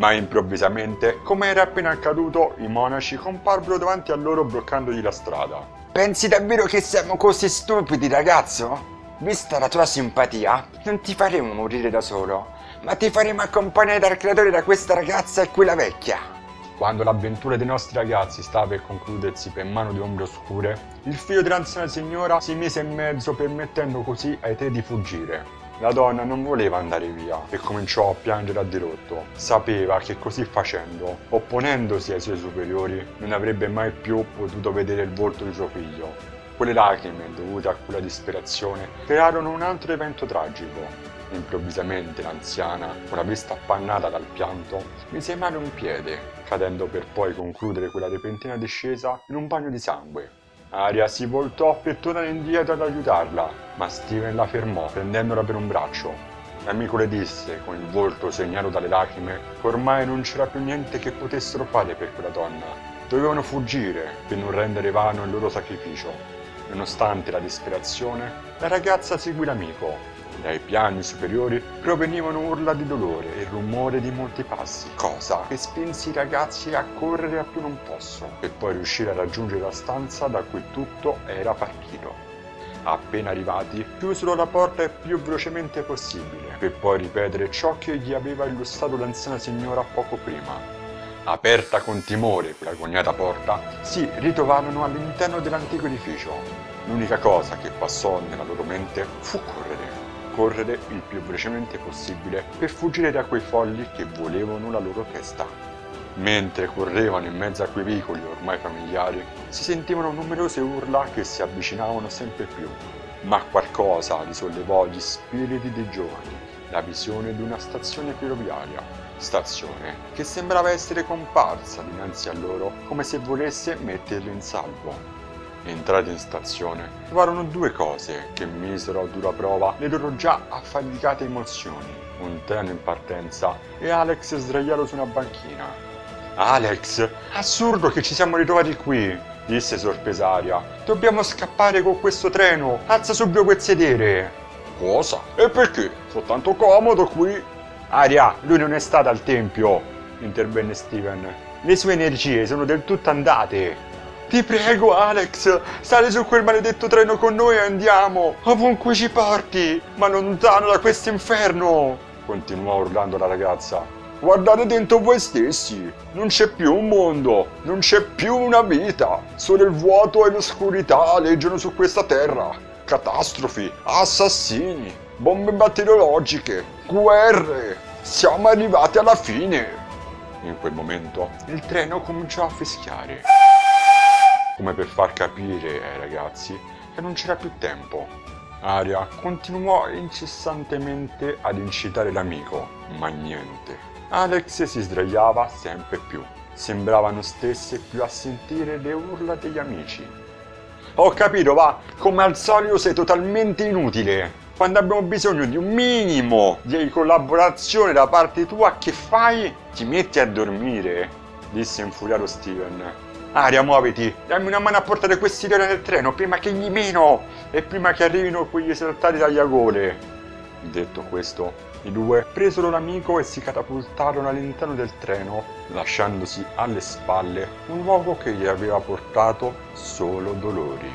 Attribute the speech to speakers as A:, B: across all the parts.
A: Ma improvvisamente, come era appena accaduto, i monaci comparvero davanti a loro bloccandogli la strada.
B: Pensi davvero che siamo così stupidi, ragazzo? Vista la tua simpatia, non ti faremo morire da solo, ma ti faremo accompagnare dal creatore da questa ragazza e quella vecchia.
A: Quando l'avventura dei nostri ragazzi stava per concludersi per mano di ombre oscure, il figlio dell'anziana signora si mise in mezzo permettendo così ai tre di fuggire. La donna non voleva andare via e cominciò a piangere a dirotto. Sapeva che così facendo, opponendosi ai suoi superiori, non avrebbe mai più potuto vedere il volto di suo figlio. Quelle lacrime, dovute a quella disperazione, crearono un altro evento tragico. Improvvisamente l'anziana, con la vista appannata dal pianto, mise mano un piede, cadendo per poi concludere quella repentina discesa in un bagno di sangue. Aria si voltò per tornare indietro ad aiutarla, ma Steven la fermò prendendola per un braccio. L'amico le disse, con il volto segnato dalle lacrime, che ormai non c'era più niente che potessero fare per quella donna. Dovevano fuggire per non rendere vano il loro sacrificio. Nonostante la disperazione, la ragazza seguì l'amico. Dai piani superiori provenivano urla di dolore e rumore di molti passi, cosa che spinse i ragazzi a correre a più non posso, per poi riuscire a raggiungere la stanza da cui tutto era partito. Appena arrivati, chiusero la porta il più velocemente possibile, per poi ripetere ciò che gli aveva illustrato l'anziana signora poco prima. Aperta con timore quella cognata porta, si ritrovarono all'interno dell'antico edificio. L'unica cosa che passò nella loro mente fu correre correre il più velocemente possibile per fuggire da quei folli che volevano la loro testa. Mentre correvano in mezzo a quei vicoli ormai familiari, si sentivano numerose urla che si avvicinavano sempre più. Ma qualcosa risollevò gli spiriti dei giovani, la visione di una stazione ferroviaria, stazione che sembrava essere comparsa dinanzi a loro come se volesse metterli in salvo. Entrati in stazione, trovarono due cose che misero a dura prova le loro già affaticate emozioni. Un treno in partenza e Alex sdraiato su una banchina. Alex, assurdo che ci siamo ritrovati qui, disse sorpresaria. Dobbiamo scappare con questo treno, alza subito quel sedere. Cosa? E perché? Soltanto comodo qui. Aria, lui non è stato al tempio, intervenne Steven. Le sue energie sono del tutto andate. Ti prego, Alex, sali su quel maledetto treno con noi e andiamo, ovunque ci porti, ma lontano da questo inferno! Continuò urlando la ragazza. Guardate dentro voi stessi, non c'è più un mondo, non c'è più una vita, solo il vuoto e l'oscurità leggono su questa terra. Catastrofi, assassini, bombe batteriologiche, guerre, siamo arrivati alla fine. In quel momento il treno cominciò a fischiare come per far capire ai ragazzi che non c'era più tempo. Aria continuò incessantemente ad incitare l'amico, ma niente. Alex si sdraiava sempre più. Sembrava non stesse più a sentire le urla degli amici. Ho capito, va, come al solito sei totalmente inutile. Quando abbiamo bisogno di un minimo di collaborazione da parte tua, che fai? Ti metti a dormire, disse infuriato Steven. Aria, muoviti! Dammi una mano a portare questi treni nel treno prima che gli meno e prima che arrivino quegli esaltati tagliagole. Detto questo, i due presero l'amico e si catapultarono all'interno del treno, lasciandosi alle spalle un luogo che gli aveva portato solo dolori.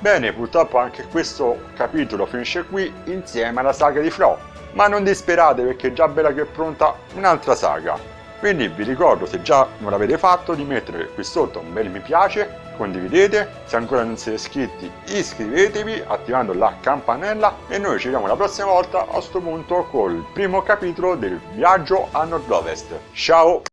A: Bene, purtroppo anche questo capitolo finisce qui insieme alla saga di Flo ma non disperate perché già bella che è pronta un'altra saga. Quindi vi ricordo se già non l'avete fatto di mettere qui sotto un bel mi piace, condividete, se ancora non siete iscritti iscrivetevi attivando la campanella e noi ci vediamo la prossima volta a questo punto col primo capitolo del viaggio a nord-ovest. Ciao!